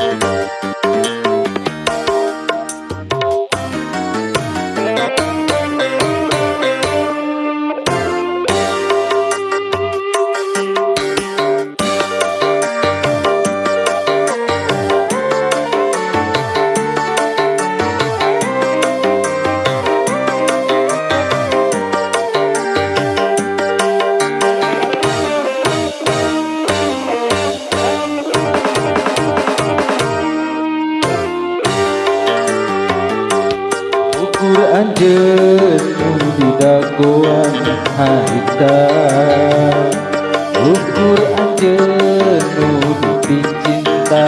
Música dagoan harita ukur anjeun di cinta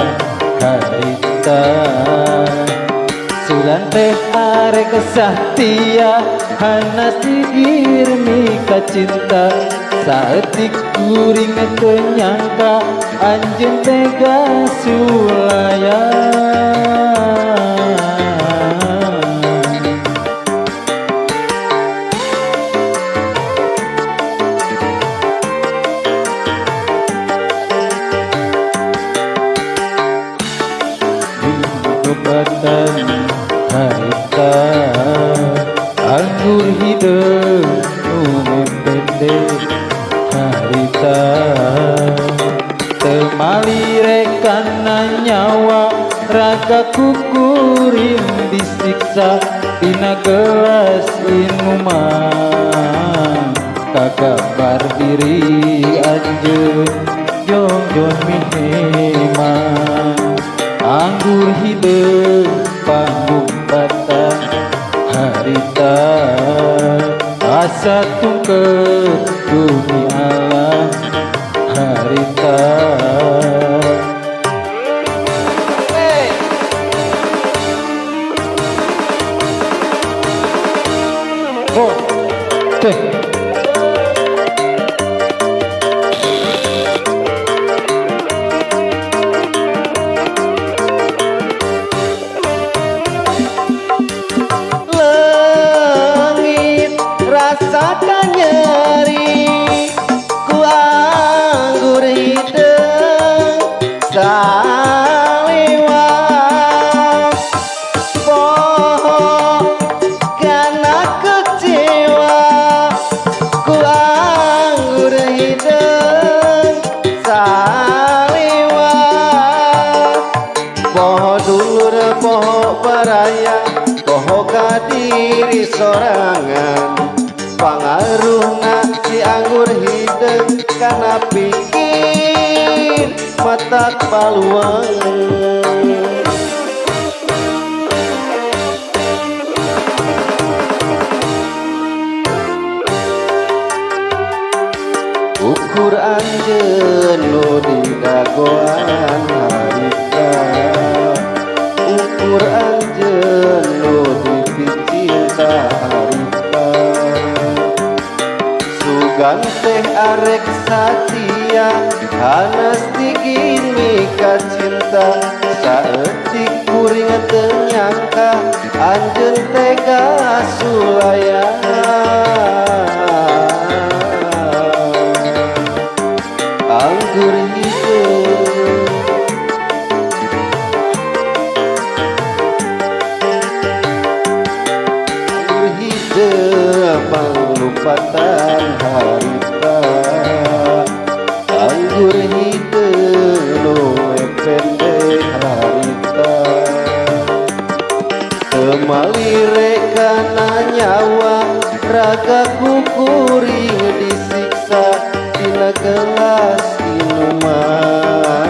harita sulan teh are kesahtia hana sigir mika cinta saetik kuring kenyangka anjeun tega sulaya harita anggur hidup umum pendek harita temali rekana nyawa raga kukurin disiksa dina gelas minuman. Kagabar diri anjeun jongjon miheman anggur hidup asa sorangan. Pangaruhna si anggur hidung Karena pikir mata paluang Ukur anjeun nu di Sugan teh arek satia Hanas digin mika cinta. Saetik kuring tenyangka Anjeun tega sulaya Anggur hidup Anggur Raga kukuring disiksa Dina gelas minuman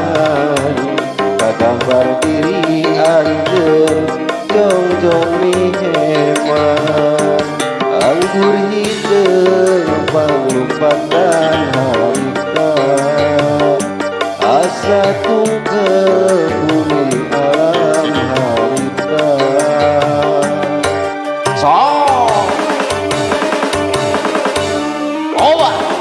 Kagambar diri anjeun Jong-jong miheman Anggur hidup Panglupatan harita Asa tungkep bumi 我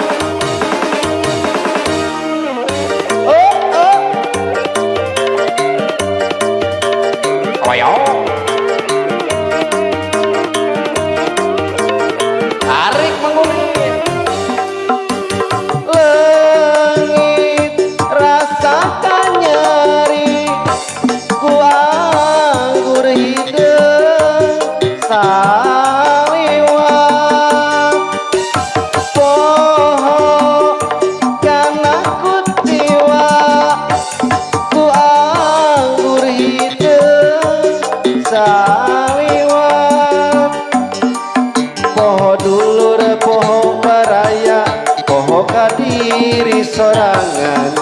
poho dulur poho baraya poho kadiri sorangan.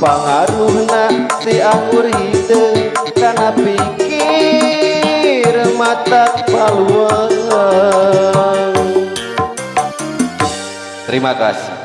Pengaruh si anggur hide karena pikir mata paluang terima kasih.